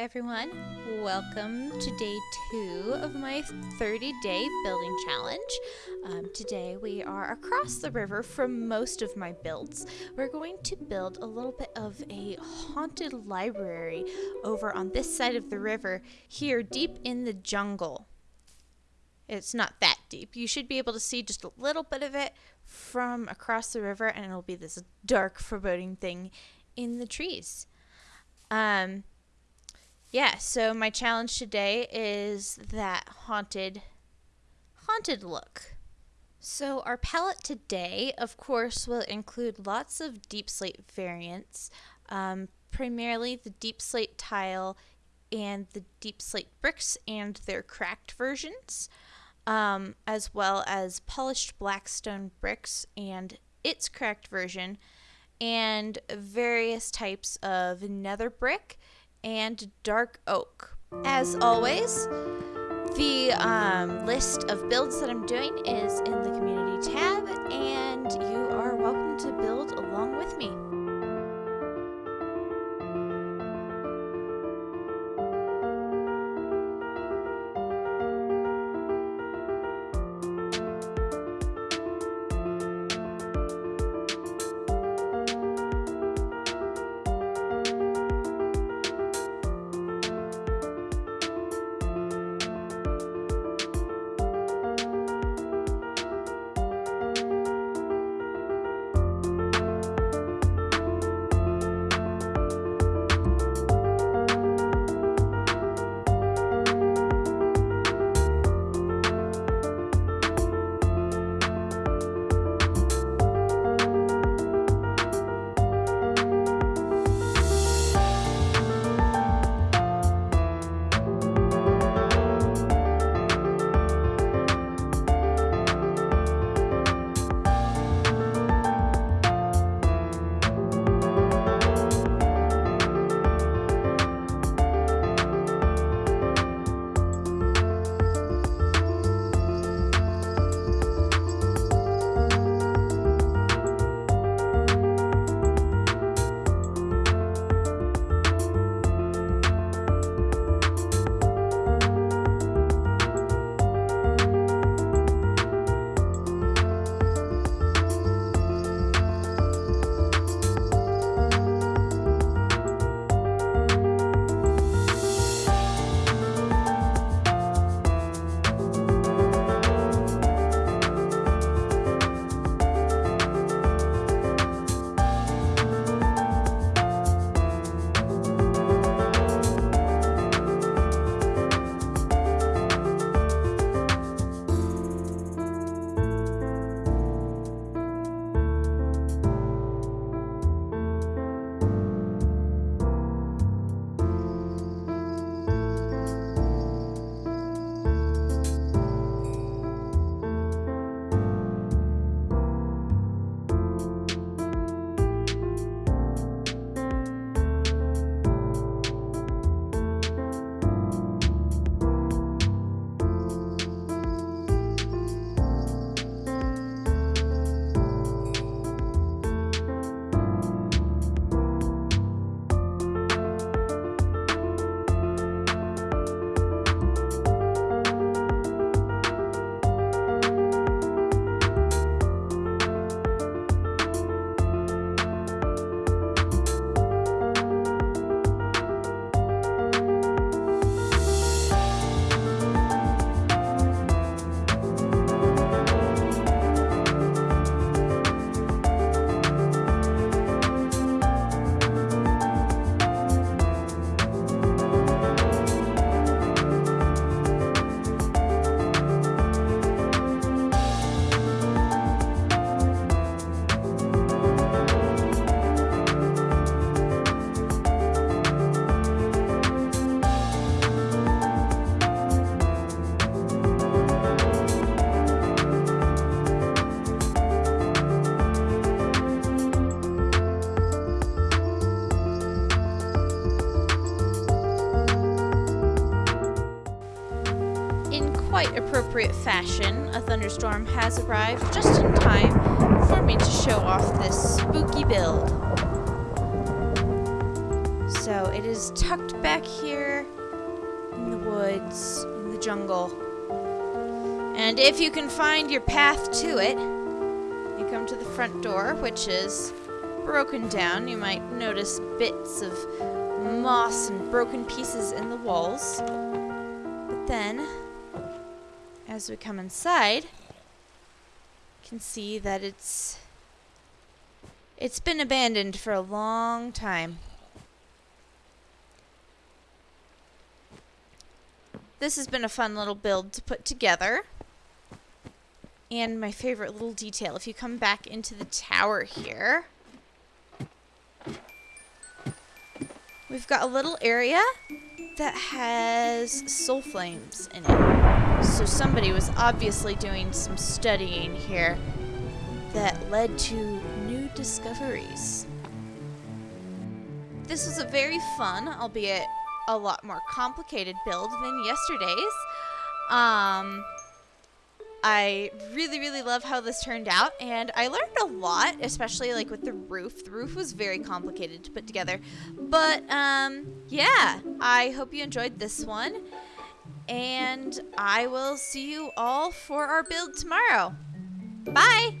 everyone. Welcome to day two of my 30 day building challenge. Um, today we are across the river from most of my builds. We're going to build a little bit of a haunted library over on this side of the river, here deep in the jungle. It's not that deep. You should be able to see just a little bit of it from across the river, and it'll be this dark, foreboding thing in the trees. Um, yeah, so my challenge today is that haunted haunted look. So our palette today, of course, will include lots of deep slate variants, um, primarily the deep slate tile and the deep slate bricks and their cracked versions, um, as well as polished blackstone bricks and its cracked version, and various types of nether brick and dark oak. As always, the um, list of builds that I'm doing is in the community tab, and you quite appropriate fashion, a thunderstorm has arrived just in time for me to show off this spooky build. So it is tucked back here in the woods, in the jungle. And if you can find your path to it, you come to the front door, which is broken down. You might notice bits of moss and broken pieces in the walls. But then, as we come inside, can see that it's it's been abandoned for a long time. This has been a fun little build to put together. And my favorite little detail, if you come back into the tower here, we've got a little area that has soul flames in it. So somebody was obviously doing some studying here that led to new discoveries. This was a very fun, albeit a lot more complicated build than yesterday's. Um, I really, really love how this turned out, and I learned a lot, especially like with the roof. The roof was very complicated to put together, but um, yeah, I hope you enjoyed this one, and I will see you all for our build tomorrow. Bye!